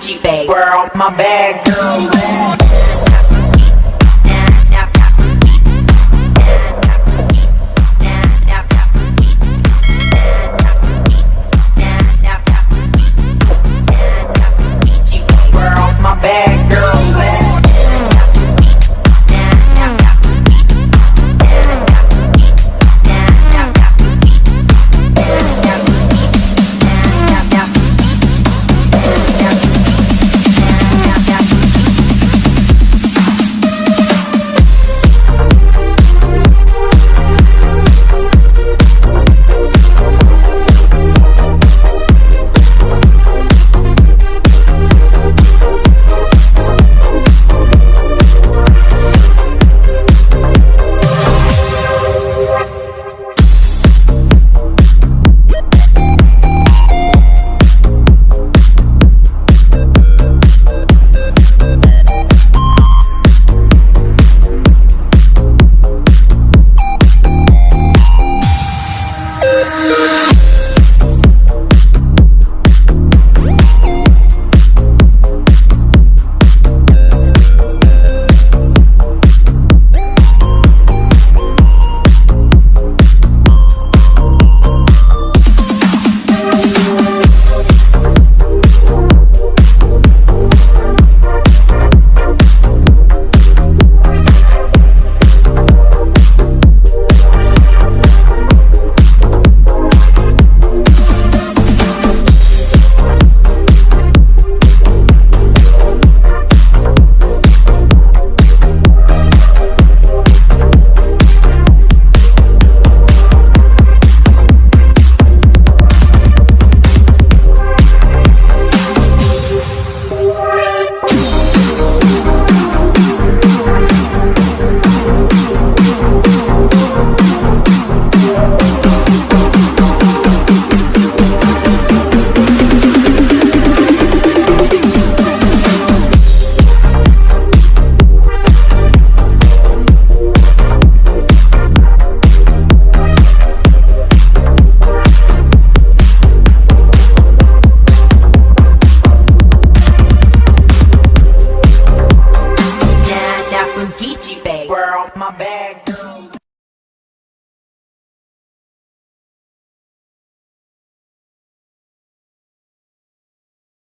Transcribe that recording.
Gucci bag, girl, my bag, girl.